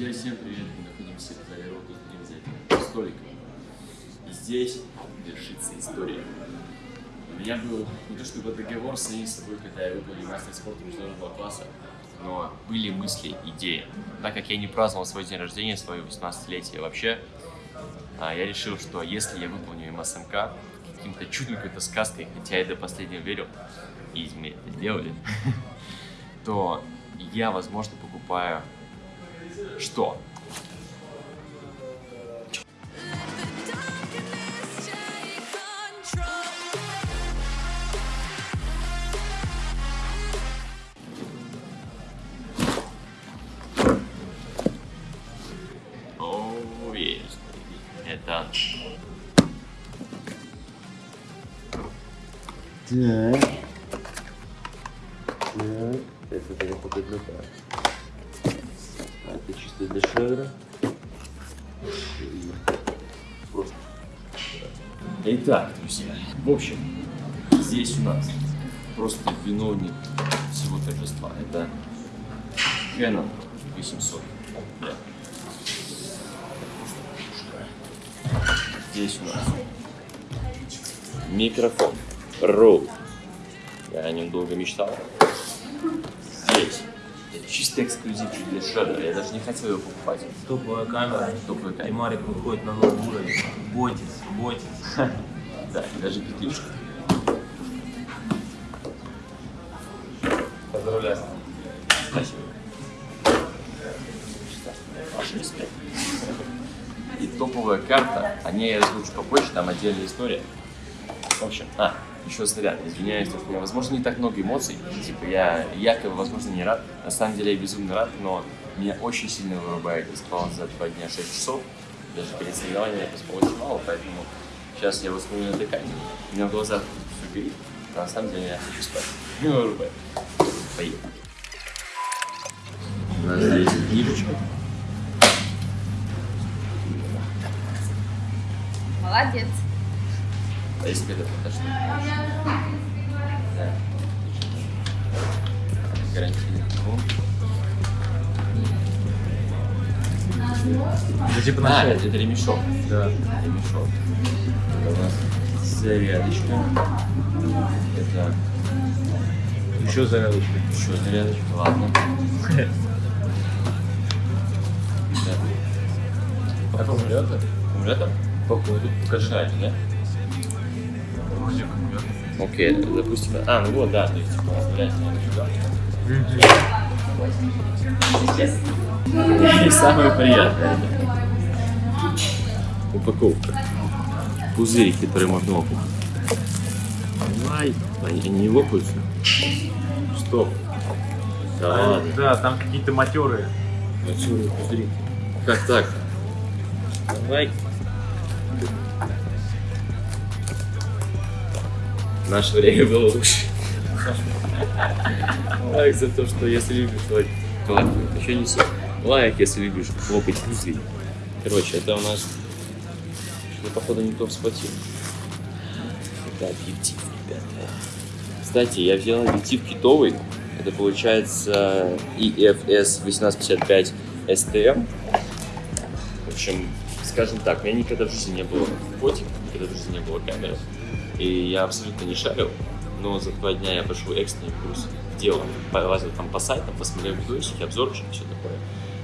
Друзья, всем привет! Мы находимся в зале Ротус за столиком. И здесь вершится история. У меня был не то чтобы договор с самим собой, когда я выполнил мастер спорта международного класса, но были мысли, идеи. Так как я не праздновал свой день рождения, свое 18-летие вообще, а, я решил, что если я выполню МСМК каким-то чудом, какой-то сказкой, хотя я до последнего верил, и мы это делали, то я, возможно, покупаю что? Так. Для. Просто. Итак, друзья, в общем, здесь у нас просто виновник всего торжества. Это Canon 800. Да. Здесь у нас микрофон Rode. Я о нем долго мечтал. Здесь чисто эксклюзивчик для шедера. Я даже не хотел его покупать. Топовая камера. Топовая камера. И Марик выходит на новый уровень. Бойтесь, бойтесь. Да, даже петличка. Поздравляю. Спасибо. Ваш респект. И топовая карта, о ней я расскажу попозже, там отдельная история. В общем, а, еще заряд, извиняюсь, что у меня, возможно, не так много эмоций, типа я якобы, возможно, не рад, на самом деле я безумно рад, но меня очень сильно вырубает, я спал за два дня 6 часов, даже перед соревнованием я поспал очень мало, поэтому сейчас я усну на дыхании, у меня в глазах все горит, а на самом деле я хочу спать, меня вырубает. Поехали. У нас здесь книжечка. Молодец. А если это подожди? Да. Гарантийный талон. Это типа А, на это, это ремешок. Да. Ремешок. Это у нас зарядочка. Это Еще зарядочка. еще зарядочка. Ладно. Аккумулятор? Аккумулятор? Походу. Покажи, да? Окей, допустим. А, ну вот, да, то есть, типа, оставляется сюда. И самое приятное. Упаковка. Пузырь, который можно лопать. Ай, они не лопаются. Стоп. Да ладно. Да, там какие-то матерые. Отсюда пузыри. Как так? Давай. Наше время было лучше. Лайк за то, что если любишь лайк, то лайк. Еще не все. Лайк, если любишь лопать пузыри. Короче, это у нас... Что-то, походу, не то схватил. Это объектив, ребята. Кстати, я взял объектив китовый. Это получается EFS 1855 STM. В общем, скажем так, у меня никогда в жизни не было фотик, никогда в жизни не было камеры. И я абсолютно не шарил, но за два дня я пошел экстренный курс делал, полазил там по сайтам, посмотрел видосики, обзорчики, все такое.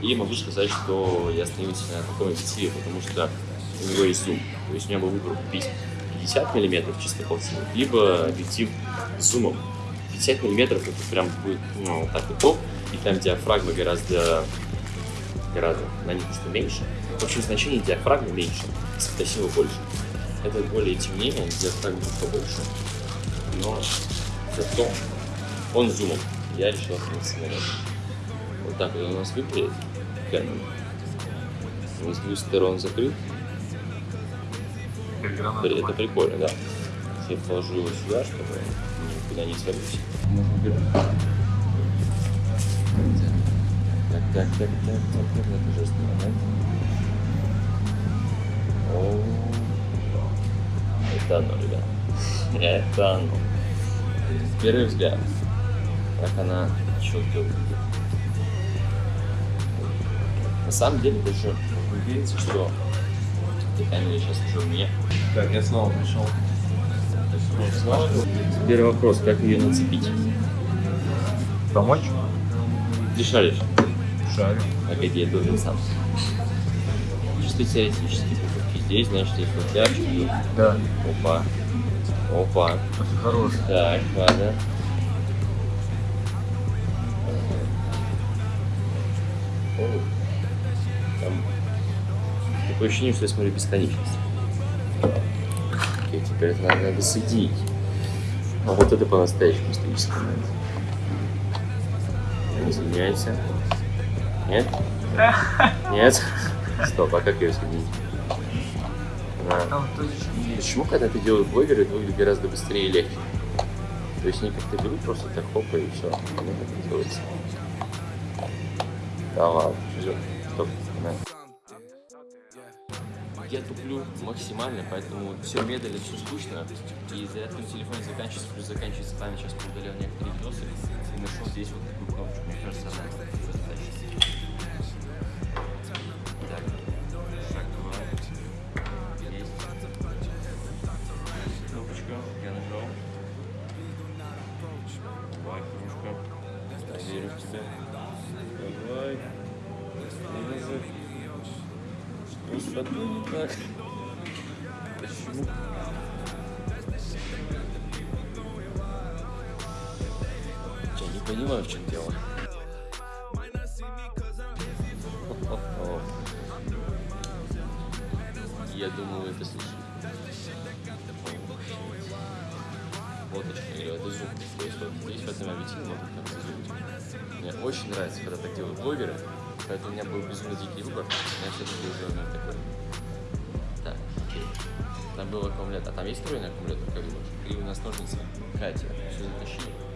И могу сказать, что я остановился на таком объективе, потому что у него есть зум. То есть у меня был выбор купить 50 мм чисто полтинник, либо объектив с зумом. 50 миллиметров это прям будет ну, вот так вот топ, и там диафрагма гораздо, гораздо на них что меньше. В общем, значение диафрагмы меньше, светосила больше. Это более темнее, диафрагма будет побольше, но зато он зумом. Я решил остановиться на этом. Вот так вот у нас выглядит Canon. Он с двух сторон закрыт. Это прикольно, да. Я положу его сюда, чтобы никуда не свалился. Так, так, так, так, так, так, это жесткий момент. О, это оно, ребят. Это оно. Первый взгляд. Как она выглядит. На самом деле даже увериться, что ты камеры сейчас уже у меня. Так, я снова пришел. Теперь вопрос, как ее нацепить? Помочь? Ты шаришь? Шарю. Погоди, я должен сам. Чисто теоретически. Здесь, значит, есть вот пяточки. Да. Опа. Опа. Это хороший. Так, ладно. Там такое ощущение, что я смотрю бесконечность. Окей, теперь это надо, надо соединить. А вот это по-настоящему исторический момент. Не соединяется. Нет? Нет? Стоп, а как ее соединить? Там точно Почему, когда это делают блогеры, это выглядит гораздо быстрее и легче? То есть они как-то берут просто так хопа и все. Оно так делается. Да ладно, всё, стоп. да. Я туплю максимально, поэтому все медленно, все скучно. И зарядка на телефоне заканчивается, плюс заканчивается память. Сейчас поудалял некоторые видосы и нашел здесь вот такую Тобой не так? Почему? Я не понимаю, в чем дело. Я думал, это слышали. Вот это зум. То есть вот здесь в этом объективе можно как зазумить. Мне очень нравится, когда так делают блогеры, поэтому у меня был безумно дикий выбор. Я все-таки уже ну, такой. Так, окей. Там был аккумулятор. А там есть встроенный аккумулятор, как думаешь? Или у нас ножницы? Катя, все затащили.